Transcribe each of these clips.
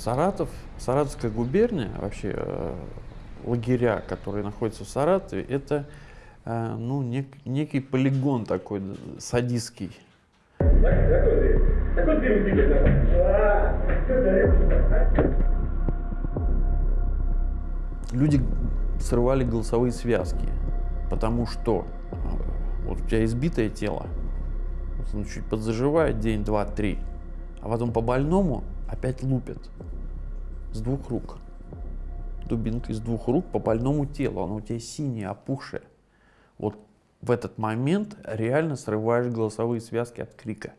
Саратов, Саратовская губерния, вообще э, лагеря, которые находятся в Саратове, это э, ну, нек, некий полигон такой садистский. Люди срывали голосовые связки, потому что э, вот у тебя избитое тело, он чуть подзаживает день, два, три, а потом по больному опять лупят с двух рук. Дубинкой с двух рук по больному телу, оно у тебя синее, опухшее. Вот в этот момент реально срываешь голосовые связки от крика.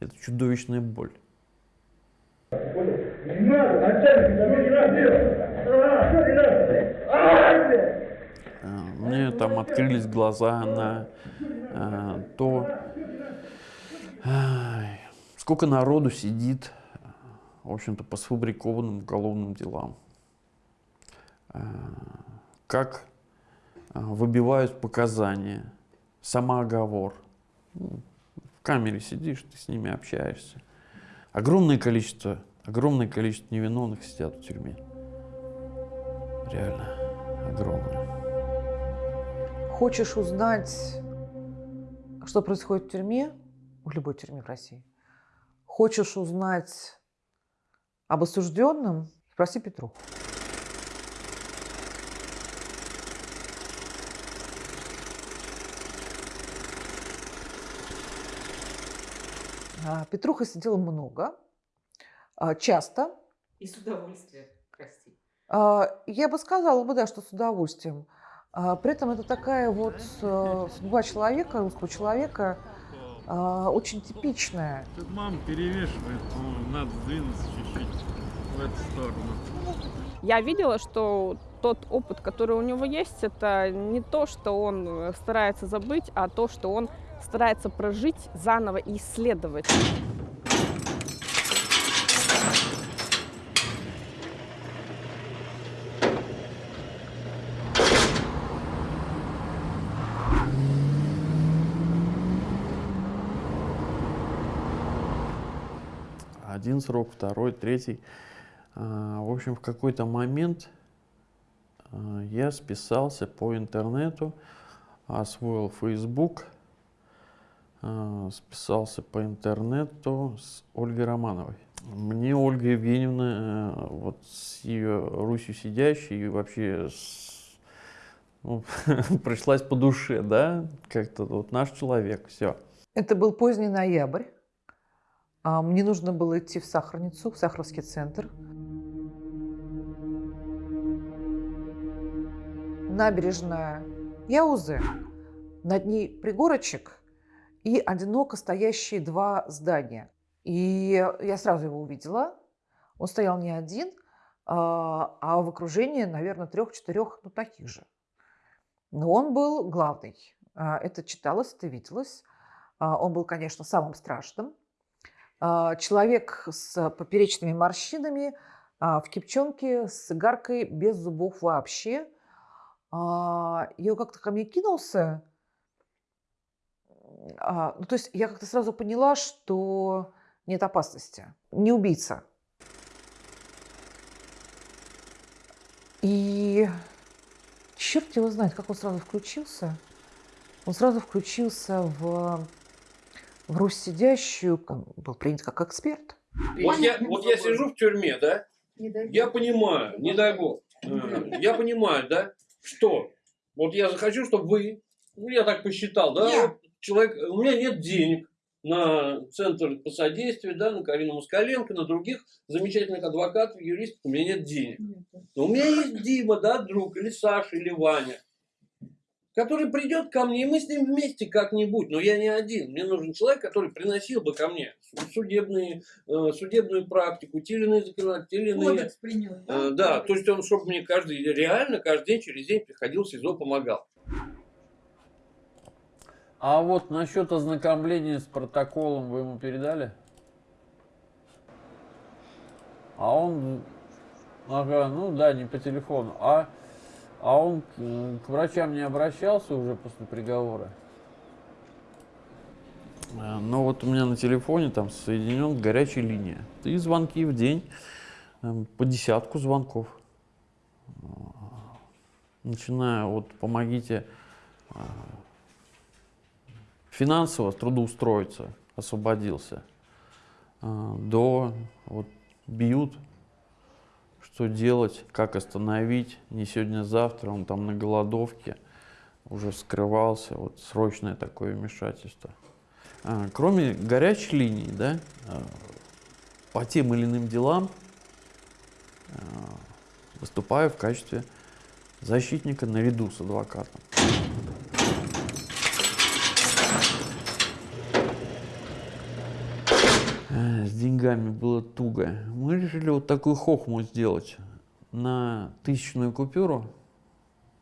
Это чудовищная боль. Не надо, начальник, не надо Мне там открылись глаза на э, то, сколько народу сидит, в общем-то, по сфабрикованным уголовным делам. Э, как э, выбивают показания, самооговор. Ну, в камере сидишь, ты с ними общаешься. Огромное количество, огромное количество невиновных сидят в тюрьме. Реально огромное. Хочешь узнать, что происходит в тюрьме, в любой тюрьме в России? Хочешь узнать об осужденном? Спроси Петру. А, Петруха сидела много, а, часто. И с удовольствием, прости. А, я бы сказала бы, да, что с удовольствием. При этом это такая вот судьба человека, русского человека, очень типичная. Тут мама перевешивает, ну, надо сдвинуться чуть-чуть в эту сторону. Я видела, что тот опыт, который у него есть, это не то, что он старается забыть, а то, что он старается прожить заново и исследовать. Один срок, второй, третий. А, в общем, в какой-то момент а, я списался по интернету, освоил Facebook – а, списался по интернету с Ольгой Романовой. Мне Ольга Евгеньевна, э, вот с ее Русью сидящей, и вообще с, ну, пришлась по душе, да, как-то вот наш человек, все. Это был поздний ноябрь. А, мне нужно было идти в Сахарницу, в Сахаровский центр. Набережная Яузы. Над ней пригорочек – и одиноко стоящие два здания. И я сразу его увидела. Он стоял не один, а, а в окружении, наверное, трех-четырех, ну, таких же. Но он был главный. А, это читалось, это виделось. Он был, конечно, самым страшным. Человек с поперечными морщинами, в кипчонке, с игаркой, без зубов вообще. Он как-то ко мне кинулся, а, ну, то есть я как-то сразу поняла, что нет опасности. Не убийца. И черт его знает, как он сразу включился. Он сразу включился в, в Русь сидящую, был принят как эксперт. Вот я, вот я сижу в тюрьме, да? Я понимаю, не дай бог. Я понимаю, да, что? Вот я захочу, чтобы вы, ну я так посчитал, да, я. Человек, у меня нет денег на Центр по содействию, да, на Карину Москаленко, на других замечательных адвокатов, юристов, у меня нет денег. Но у меня есть Дима, да, друг, или Саша, или Ваня, который придет ко мне, и мы с ним вместе как-нибудь, но я не один. Мне нужен человек, который приносил бы ко мне судебные, э, судебную практику, те или иные законодательные, те или иные... принял, да? Э, да, то есть он, чтобы мне каждый, реально каждый день, через день приходил в СИЗО, помогал. А вот насчет ознакомления с протоколом вы ему передали? А он, ага, ну да, не по телефону, а, а он к, врачам не обращался уже после приговора? Э, ну вот у меня на телефоне там соединен горячая линия. И звонки в день эм, по десятку звонков. Начиная от «помогите а, финансово трудоустроиться», освободился, а, до вот бьют, что делать, как остановить, не сегодня-завтра, он там на голодовке уже скрывался, вот срочное такое вмешательство. А, кроме горячей линии, да, а, по тем или иным делам а, выступаю в качестве защитника наряду с адвокатом. А, с деньгами было туго. Мы решили вот такую хохму сделать. На тысячную купюру,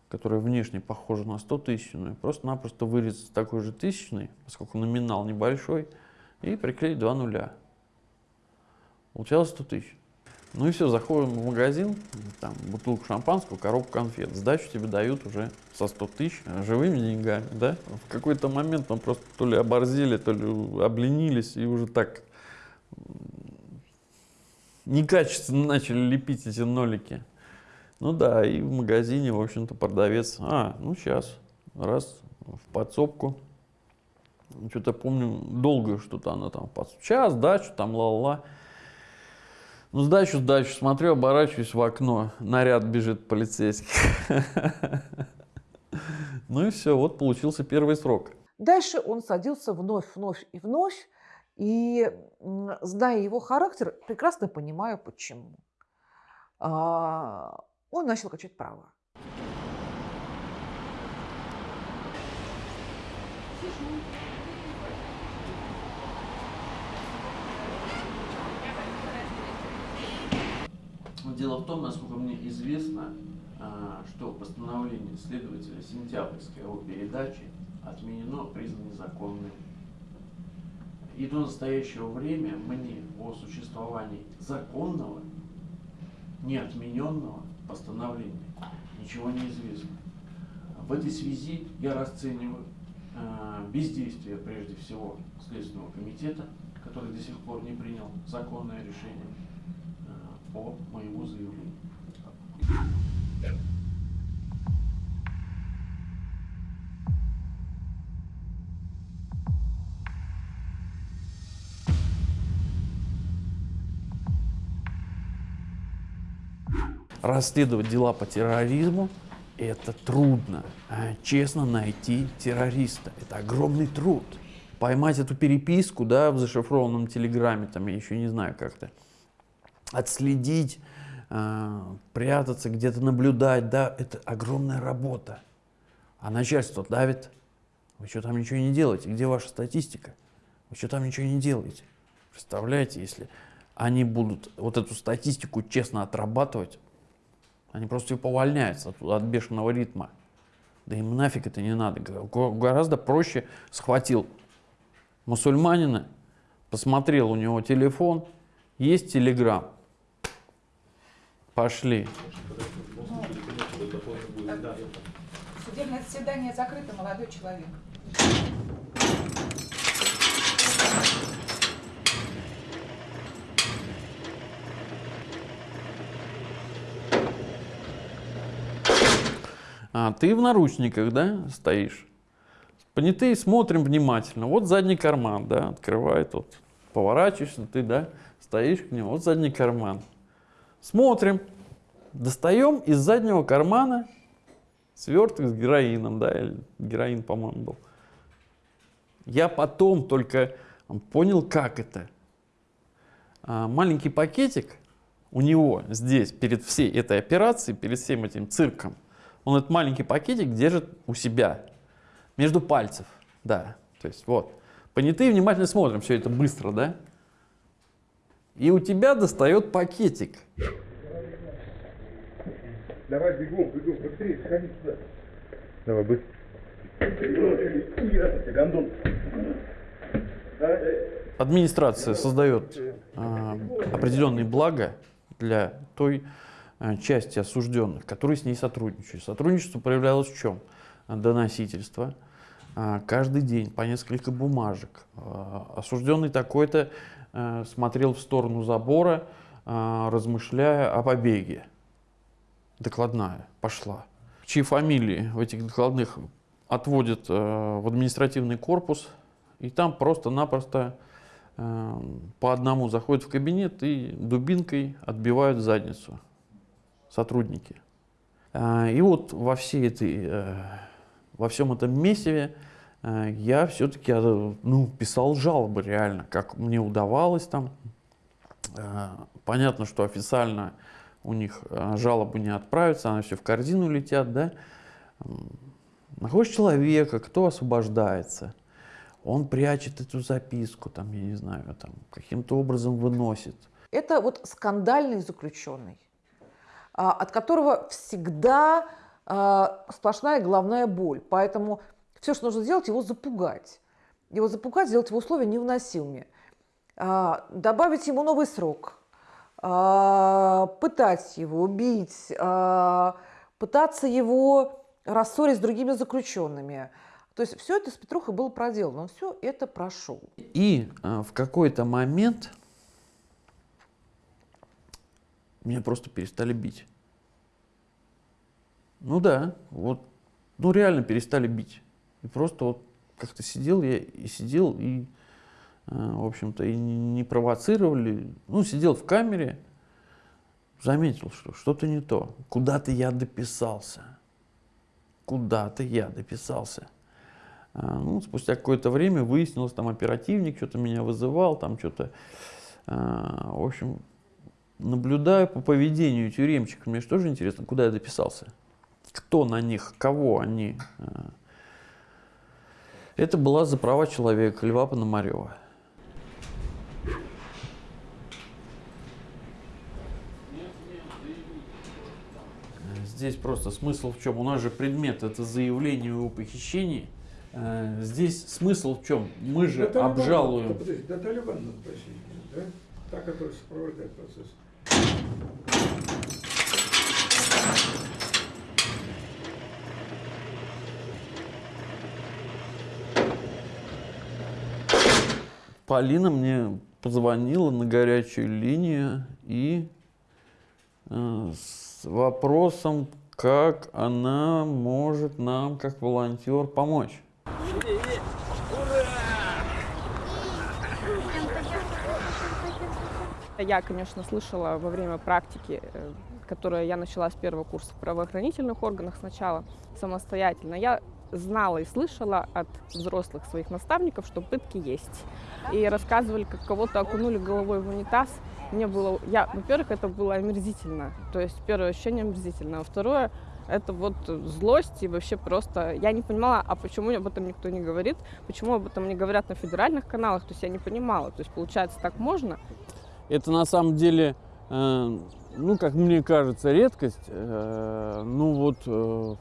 которая внешне похожа на 100 тысячную, просто-напросто вырезать такой же тысячный, поскольку номинал небольшой, и приклеить два нуля. Получалось 100 тысяч. Ну и все, заходим в магазин, там бутылку шампанского, коробку конфет. Сдачу тебе дают уже со 100 тысяч живыми деньгами, да? В какой-то момент мы просто то ли оборзели, то ли обленились и уже так некачественно начали лепить эти нолики. Ну да, и в магазине, в общем-то, продавец, а, ну сейчас, раз, в подсобку. Что-то помню, долго что-то она там, в час, дачу, там, ла-ла-ла. Ну, сдачу, сдачу, смотрю, оборачиваюсь в окно, наряд бежит полицейский. Ну и все, вот получился первый срок. Дальше он садился вновь, вновь и вновь, и, зная его характер, прекрасно понимаю, почему. А, он начал качать права. Дело в том, насколько мне известно, а, что постановление следователя Сентябрьской о передаче отменено, признано незаконным. И до настоящего времени мне о существовании законного, неотмененного постановления ничего не известно. В этой связи я расцениваю э, бездействие, прежде всего, Следственного комитета, который до сих пор не принял законное решение э, по моему заявлению. Расследовать дела по терроризму – это трудно. А честно найти террориста – это огромный труд. Поймать эту переписку да, в зашифрованном телеграме, там, я еще не знаю как-то, отследить, э, прятаться, где-то наблюдать, да, это огромная работа. А начальство давит. Вы что там ничего не делаете? Где ваша статистика? Вы что там ничего не делаете? Представляете, если они будут вот эту статистику честно отрабатывать, они просто типа увольняются от, от бешеного ритма. Да им нафиг это не надо. Гораздо проще схватил мусульманина, посмотрел у него телефон, есть телеграм. Пошли. Судебное заседание закрыто, молодой человек. А ты в наручниках, да, стоишь. Понятые смотрим внимательно. Вот задний карман, да, открывает, вот, поворачиваешься, ты, да, стоишь к нему, вот задний карман. Смотрим, достаем из заднего кармана сверток с героином, да, или героин, по-моему, был. Я потом только понял, как это. А, маленький пакетик у него здесь, перед всей этой операцией, перед всем этим цирком, он этот маленький пакетик держит у себя, между пальцев, да, то есть вот. Понятые внимательно смотрим, все это быстро, да? И у тебя достает пакетик. Давай бегом, бегом, быстрее, сходи сюда. Давай, быстро. Администрация создает э, определенные блага для той части осужденных, которые с ней сотрудничают. Сотрудничество проявлялось в чем? Доносительство. Э, каждый день по несколько бумажек. Э, осужденный такой-то смотрел в сторону забора, размышляя о побеге. Докладная пошла. Чьи фамилии в этих докладных отводят э, в административный корпус, и там просто-напросто э, по одному заходят в кабинет и дубинкой отбивают задницу сотрудники. Э, и вот во всей этой, э, во всем этом месиве э, я все-таки э, ну, писал жалобы реально, как мне удавалось там. Э, понятно, что официально у них жалобы не отправятся, они все в корзину летят, да. Находишь человека, кто освобождается, он прячет эту записку, там, я не знаю, там, каким-то образом выносит. Это вот скандальный заключенный, а, от которого всегда а, сплошная головная боль. Поэтому все, что нужно сделать, его запугать. Его запугать, сделать его условия невыносимыми. А, Добавить ему новый срок, а, пытать его, убить, а, пытаться его рассорить с другими заключенными. То есть все это с Петрухой было проделано, он все это прошел. И в какой-то момент меня просто перестали бить. Ну да, вот, ну реально перестали бить. И просто вот как-то сидел я и сидел, и, э, в общем-то, и не провоцировали. Ну, сидел в камере, заметил, что что-то не то. Куда-то я дописался. Куда-то я дописался. А, Ну, спустя какое-то время выяснилось, там оперативник что-то меня вызывал, там что-то, а, в общем, наблюдаю по поведению тюремщиков, мне же тоже интересно, куда я дописался, кто на них, кого они. а. Это была за права человека Льва Пономарева. Здесь просто смысл в чем? У нас же предмет это заявление о похищении. Э, Здесь смысл в чем? Мы же обжалуем. надо просить, да? Та, которая сопровождает процесс. Полина мне позвонила на горячую линию и э, с вопросом, как она может нам, как волонтер, помочь. Я, конечно, слышала во время практики, э, которую я начала с первого курса в правоохранительных органах сначала самостоятельно. Я знала и слышала от взрослых своих наставников, что пытки есть. И рассказывали, как кого-то окунули головой в унитаз. Мне было, я, во-первых, это было омерзительно. То есть первое ощущение омерзительно. А второе, это вот злость и вообще просто... Я не понимала, а почему об этом никто не говорит, почему об этом не говорят на федеральных каналах, то есть я не понимала. То есть получается, так можно, Это на самом деле, э, ну, как мне кажется, редкость. Э, ну вот э,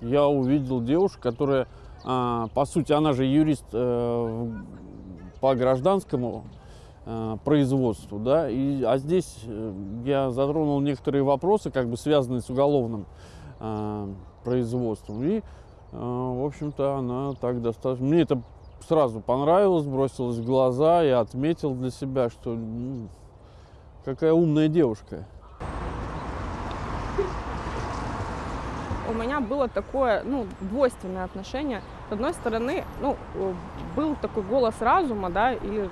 я увидел девушку, которая, а, по сути, она же юрист по гражданскому производству, да, и, а здесь я затронул некоторые вопросы, как бы связанные с уголовным производством, и, в общем-то, она так достаточно, мне это сразу понравилось, бросилось в глаза, я отметил для себя, что ну, какая умная девушка. у меня было такое, ну, двойственное отношение. С одной стороны, ну, э, был такой голос разума, да, или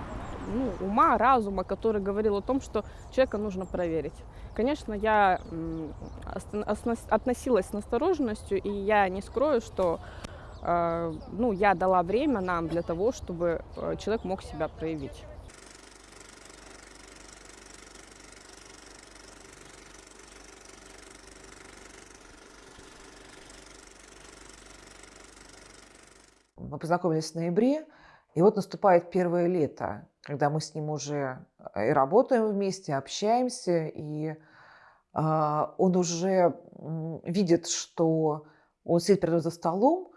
ну, ума, разума, который говорил о том, что человека нужно проверить. Конечно, я относилась с настороженностью, и я не скрою, что ну, я дала время нам для того, чтобы э, человек мог себя проявить. Мы познакомились в ноябре, и вот наступает первое лето, когда мы с ним уже э, и работаем вместе, общаемся, и он уже видит, что он сидит передо мной за столом,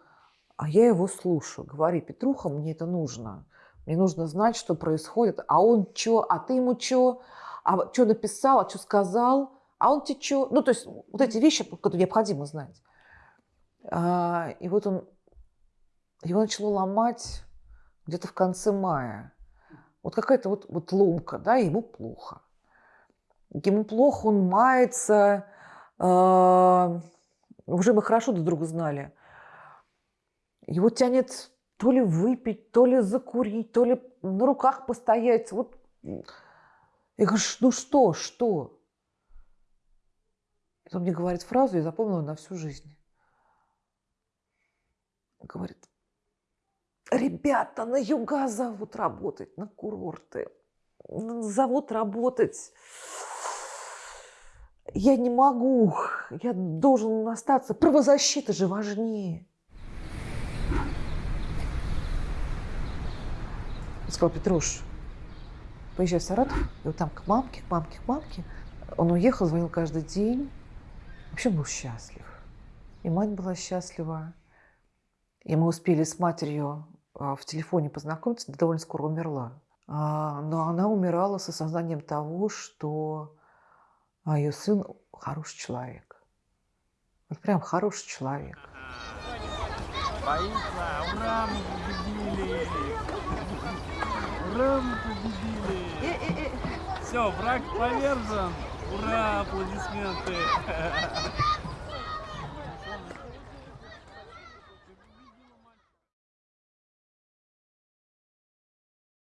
а я его слушаю. Говори, Петруха, мне это нужно. Мне нужно знать, что происходит. А он что? А ты ему что? А что написал? А что сказал? А он тебе что? Ну, то есть вот эти вещи, которые необходимо знать. А, и вот он его начало ломать где-то в конце мая. Вот какая-то вот, вот ломка, да, ему плохо. ему плохо, он мается. а, Уже мы хорошо друг друга знали. Его тянет то ли выпить, то ли закурить, то ли на руках постоять. Вот. Я говорю, «Ш- ну что, что? И он мне говорит фразу, я запомнила на всю жизнь. Говорит, ребята на юга зовут работать, на курорты. Зовут работать. Я не могу, я должен остаться. Правозащита же важнее. Сказал, Петруш, поезжай в Саратов, и вот там к мамке, к мамке, к мамке. Он уехал, звонил каждый день. Вообще был счастлив. И мать была счастлива. И мы успели с матерью а, в телефоне познакомиться, довольно скоро умерла. А, Но она умирала с осознанием того, что а, ее сын хороший человек. Вот прям хороший человек. Боится! Ура, мы победили! Мы победили! Все, враг повержен! Ура, аплодисменты!